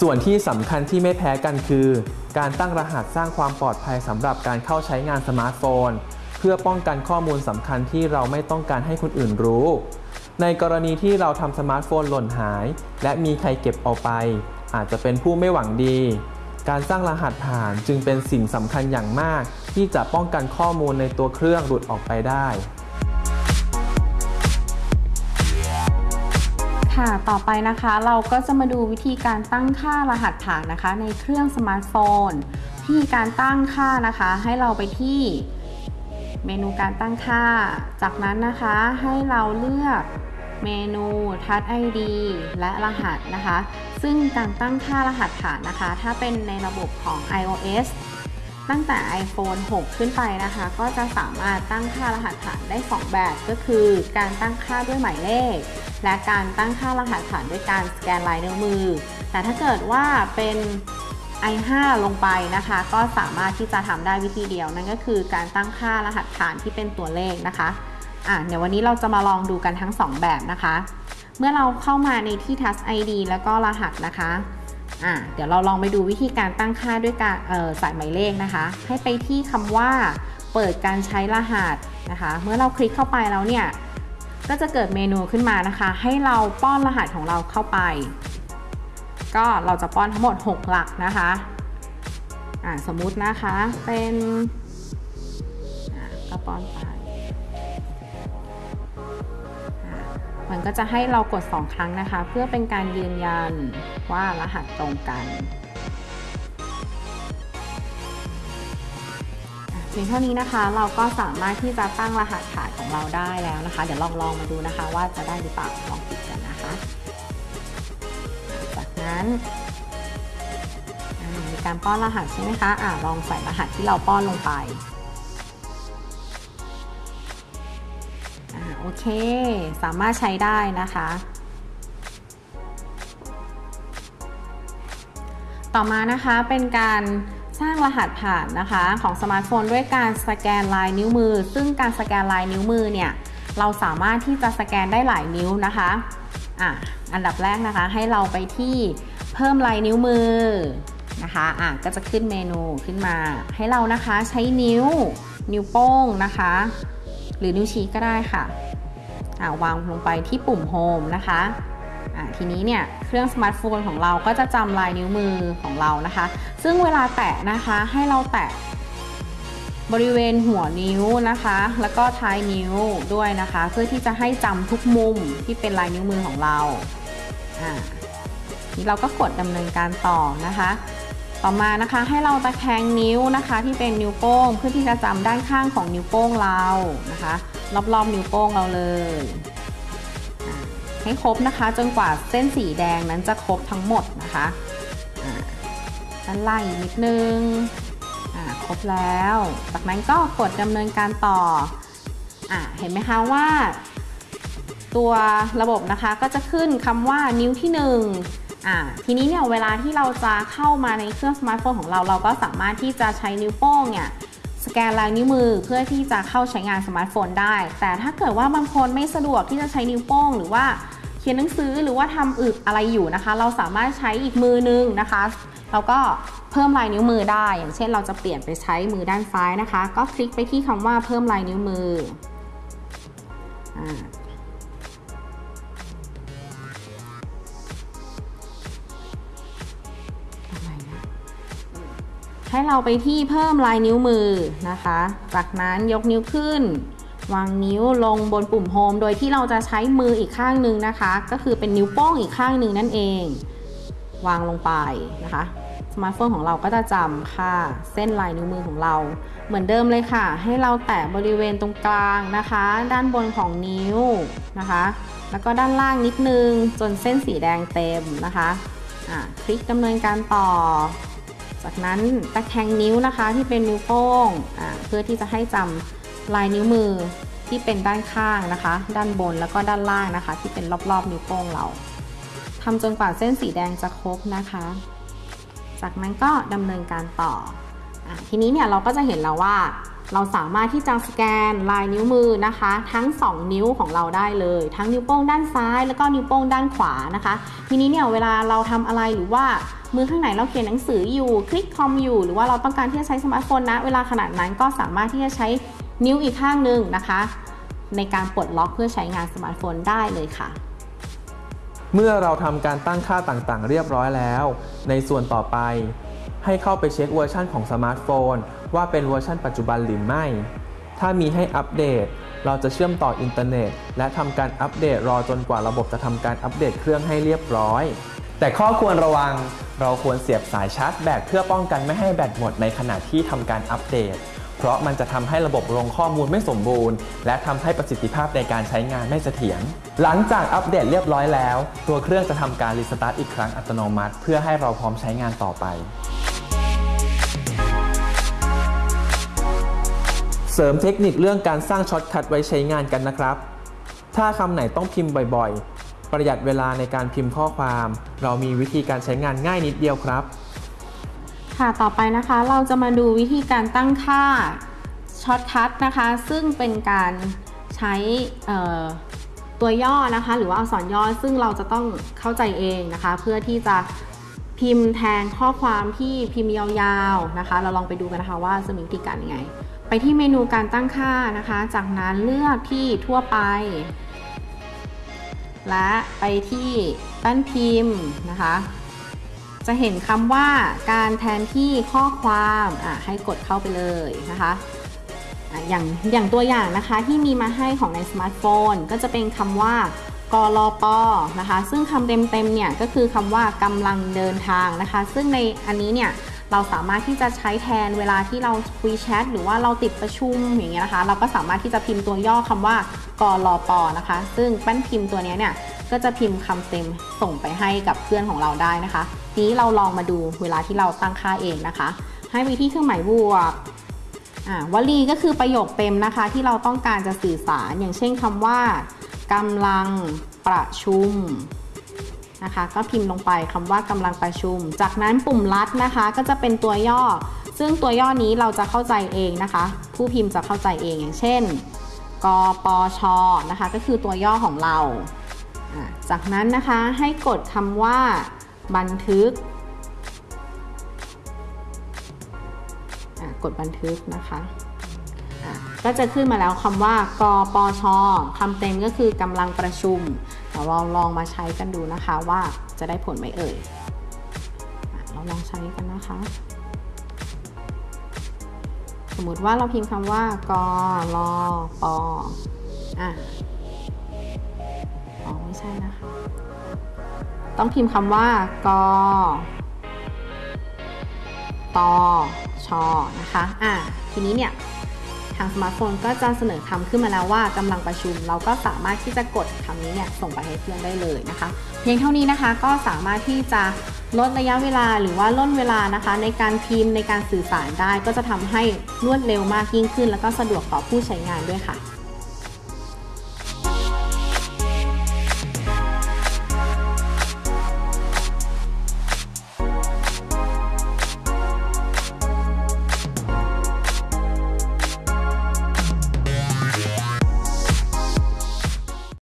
ส่วนที่สำคัญที่ไม่แพ้กันคือ การตั้งรหัสสร้างความปลอดภัยสำหรับการเข้าใช้งานสมาร์ทโฟน เพื่อป้องกันข้อมูลสำคัญที่เราไม่ต้องการให้คนอื่นรู้ ในกรณีที่เราทำสมาร์ทโฟนหล่นหาย และมีใครเก็บเอาไป อาจจะเป็นผู้ไม่หวังดี การสร้างรหัสผ่านจึงเป็นสิ่งสำคัญอย่างมาก ที่จะป้องกันข้อมูลในตัวเครื่องหลุดออกไปได้ ค่ะ ต่อไปนะคะเราก็จะมาดูวิธีการตั้งค่ารหัสผ่านนะคะ ในเครื่องสมาร์ทโฟนวิธีการตั้งค่านะคะ ให้เราไปที่เมนูการตั้งค่า จากนั้นนะคะให้เราเลือกเมนู Touch ID และรหัสนะคะ ซึ่งการตั้งค่ารหัสผ่านนะคะ ถ้าเป็นในระบบของ iOS ตั้งแต่ iPhone 6 ขึ้นไปนะคะ ก็จะสามารถตั้งค่ารหัสผ่านได้ 2 แบบ ก็คือการตั้งค่าด้วยหมายเลข และการตั้งค่ารหัสผ่านด้วยการสแกนลายนิ้วมือ แต่ถ้าเกิดว่าเป็น i5 ลงไปนะคะ ก็สามารถที่จะทำได้วิธีเดียว นั่นก็คือการตั้งค่ารหัสผ่านที่เป็นตัวเลขนะคะอะเดี๋ยววันนี้เราจะมาลองดูกันทั้ง 2 แบบนะคะ เมื่อเราเข้ามาในที่ Touch ID แล้วก็รหัสนะคะ อะเดี๋ยวเราลองไปดูวิธีการตั้งค่าด้วยการใส่หมายเลขนะคะ ให้ไปที่คำว่าเปิดการใช้รหัสนะคะ เมื่อเราคลิกเข้าไปแล้วเนี่ย ก็จะเกิดเมนูขึ้นมานะคะ ให้เราป้อนรหัสของเราเข้าไป ก็เราจะป้อนทั้งหมด 6 หลักนะคะอ่าสมมุตินะคะเป็นอ่าก็ป้อนไป มันก็จะให้เรากด 2 ครั้งนะคะ เพื่อเป็นการยืนยันว่ารหัสตรงกันเพียงเท่านี้นะคะเราก็สามารถที่จะตั้งรหัสผ่านของเราได้แล้วนะคะ เดี๋ยวลองลองมาดูนะคะว่าจะได้หรือเปล่าลองปิดกันนะคะ จากนั้นมีการป้อนรหัสใช่ไหมคะอ่าลองใส่รหัสที่เราป้อนลงไป โอเค สามารถใช้ได้นะคะ ต่อมานะคะเป็นการสร้างรหัสผ่านนะคะของสมาร์ทโฟนด้วยการสแกนลายนิ้วมือ ซึ่งการสแกนลายนิ้วมือเนี่ยเราสามารถที่จะสแกนได้หลายนิ้วนะคะอะอันดับแรกนะคะให้เราไปที่เพิ่มลายนิ้วมือนะคะอะก็จะขึ้นเมนูขึ้นมา ให้เรานะคะใช้นิ้วนิ้วโป้งนะคะ หรือนิ้วชี้ก็ได้ค่ะอะวางลงไปที่ปุ่ม Home นะคะอะทีนี้เนี่ยเครื่องสมาร์ทโฟนของเราก็จะจำลายนิ้วมือของเรานะคะ ซึ่งเวลาแตะนะคะให้เราแตะบริเวณหัวนิ้วนะคะ แล้วก็ท้ายนิ้วด้วยนะคะ เพื่อที่จะให้จำทุกมุมที่เป็นลายนิ้วมือของเราอ่านี่เราก็กดดำเนินการต่อนะคะ ต่อมานะคะให้เราตะแคงนิ้วนะคะ ที่เป็นนิ้วโป้งเพื่อที่จะจำด้านข้างของนิ้วโป้งเรานะคะรอบๆนิ้วโป้งเราเลย ให้ครบนะคะจนกว่าเส้นสีแดงนั้นจะครบทั้งหมดนะคะด้านล่างอีกนิดนึงครบแล้ว จากนั้นก็กดดำเนินการต่ออเห็นไหมคะว่า ตัวระบบนะคะก็จะขึ้นคำว่านิ้วที่ 1 อ่าทีนี้เนี่ยเวลาที่เราจะเข้ามาในเครื่องสมาร์ทโฟนของเรา เราก็สามารถที่จะใช้นิ้วโป้งเนี่ยสแกนลายนิ้วมือเพื่อที่จะเข้าใช้งานสมาร์ทโฟนได้ แต่ถ้าเกิดว่าบางคนไม่สะดวกที่จะใช้นิ้วโป้ง หรือว่าเขียนหนังสือหรือว่าทำอึกอะไรอยู่นะคะ เราสามารถใช้อีกมือนึงนะคะเราก็เพิ่มลายนิ้วมือได้ อย่างเช่นเราจะเปลี่ยนไปใช้มือด้านซ้ายนะคะ ก็คลิกไปที่คำว่าเพิ่มลายนิ้วมืออ่ ให้เราไปที่เพิ่มลายนิ้วมือนะคะ จากนั้นยกนิ้วขึ้น วางนิ้วลงบนปุ่ม Home โดยที่เราจะใช้มืออีกข้างหนึ่งนะคะ ก็คือเป็นนิ้วโป้งอีกข้างหนึ่งนั่นเอง วางลงไปนะคะสมาร์ทโฟนของเราก็จะจำค่าเส้นลายนิ้วมือของเรา เหมือนเดิมเลยค่ะ ให้เราแตะบริเวณตรงกลางนะคะ ด้านบนของนิ้วนะคะ แล้วก็ด้านล่างนิดนึงจนเส้นสีแดงเต็มนะคะะคลิกดำเนินการต่อ จากนั้นตะแคงนิ้วนะคะที่เป็นนิ้วโป้งเพื่อที่จะให้จำลายนิ้วมือที่เป็นด้านข้างนะคะ ด้านบนแล้วก็ด้านล่างนะคะ ที่เป็นรอบๆ นิ้วโป้งเราทำจนกว่าเส้นสีแดงจะครบนะคะ จากนั้นก็ดำเนินการต่ออทีนี้เนี่ยเราก็จะเห็นแล้วว่า เราสามารถที่จะสแกนลายนิ้วมือนะคะ ทั้ง 2 นิ้วของเราได้เลย ทั้งนิ้วโป้งด้านซ้าย แล้วก็นิ้วโป้งด้านขวานะคะ ทีนี้เนี่ยเวลาเราทำอะไรหรือว่า มือข้างไหนเราเขียนหนังสืออยู่คลิกคอมอยู่ หรือว่าเราต้องการที่จะใช้สมาร์ทโฟนนะเวลาขณะนั้นก็สามารถที่จะใช้นิ้วอีกข้างหนึ่งนะคะ ในการปลดล็อกเพื่อใช้งานสมาร์ทโฟนได้เลยค่ะ เมื่อเราทำการตั้งค่าต่างๆ เรียบร้อยแล้ว ในส่วนต่อไป ให้เข้าไปเช็คเวอร์ชันของสมาร์ทโฟน ว่าเป็นเวอร์ชันปัจจุบันหรือไม่ ถ้ามีให้อัปเดต เราจะเชื่อมต่ออินเทอร์เน็ต และทำการอัปเดตรอจนกว่าระบบจะทำการอัปเดตเครื่องให้เรียบร้อย แต่ข้อควรระวังเราควรเสียบสายชาร์จแบตเพื่อป้องกันไม่ให้แบตหมดในขณะที่ทำการอัปเดต เพราะมันจะทำให้ระบบลงข้อมูลไม่สมบูรณ์ และทำให้ประสิทธิภาพในการใช้งานไม่เสถียร หลังจากอัปเดตเรียบร้อยแล้ว ตัวเครื่องจะทำการรีสตาร์ทอีกครั้งอัตโนมัติ เพื่อให้เราพร้อมใช้งานต่อไป เสริมเทคนิคเรื่องการสร้าง shortcut ไว้ใช้งานกันนะครับ ถ้าคำไหนต้องพิมพ์บ่อย ประหยัดเวลาในการพิมพ์ข้อความ เรามีวิธีการใช้งานง่ายนิดเดียวครับ ค่ะต่อไปนะคะเราจะมาดูวิธีการตั้งค่า shortcut นะคะ ซึ่งเป็นการใช้ตัวย่อนะคะ หรือว่าอักษรย่อซึ่งเราจะต้องเข้าใจเองนะคะ เพื่อที่จะพิมพ์แทนข้อความที่พิมพ์ยาวๆนะคะ เราลองไปดูกันนะคะว่าจะมีวิธีการยังไง ไปที่เมนูการตั้งค่านะคะ จากนั้นเลือกที่ทั่วไป และไปที่แป้นพิมพ์นะคะ จะเห็นคำว่าการแทนที่ข้อความอะให้กดเข้าไปเลยนะคะอะอย่างอย่างตัวอย่างนะคะที่มีมาให้ของในสมาร์ทโฟน ก็จะเป็นคำว่ากลปอนะคะ ซึ่งคำเต็มๆเนี่ยก็คือคำว่ากำลังเดินทางนะคะ ซึ่งในอันนี้เนี่ยเราสามารถที่จะใช้แทนเวลาที่เราคุยแชทหรือว่าเราติดประชุมอย่างเงี้ยนะคะ เราก็สามารถที่จะพิมพ์ตัวย่อคำว่า กรลปนะคะ ซึ่งแป้นพิมพ์ตัวนี้เนี่ยก็จะพิมพ์คำเต็มส่งไปให้กับเพื่อนของเราได้นะคะนี้เราลองมาดูเวลาที่เราตั้งค่าเองนะคะ ให้ไปที่เครื่องหมายบวกอ่าวลีก็คือประโยคเต็มนะคะ ที่เราต้องการจะสื่อสาร อย่างเช่นคำว่ากำลังประชุมนะคะก็พิมพ์ลงไปคำว่ากำลังประชุม จากนั้นปุ่มลัดนะคะ ก็จะเป็นตัวย่อ ซึ่งตัวย่อนี้เราจะเข้าใจเองนะคะ ผู้พิมพ์จะเข้าใจเองอย่างเช่น กปชนะคะ ก็คือตัวย่อของเรา จากนั้นนะคะให้กดคำว่าบันทึก กดบันทึกนะคะก็จะขึ้นมาแล้วคำว่ากปชคำเต็มก็คือกำลังประชุมเราลองมาใช้กันดูนะคะว่าจะได้ผลไหมเอ่ยเราลองใช้กันนะคะ มมติว่าเราพิมพ์คำว่ากรลปอะอ๋อไม่ใช่นะคะ ต้องพิมพ์คำว่ากตชนะคะอะทีนี้เนี่ยทางสมาร์ทโฟนก็จะเสนอคำขึ้นมาแล้วว่ากำลังประชุม เราก็สามารถที่จะกดคำนี้เนี่ยส่งไปให้เพื่อนได้เลยนะคะ เพียงเท่านี้นะคะก็สามารถที่จะ ลดระยะเวลาหรือว่าร่นเวลานะคะ ในการพิมพ์ในการสื่อสารได้ ก็จะทำให้รวดเร็วมากยิ่งขึ้น แล้วก็สะดวกต่อผู้ใช้งานด้วยค่ะ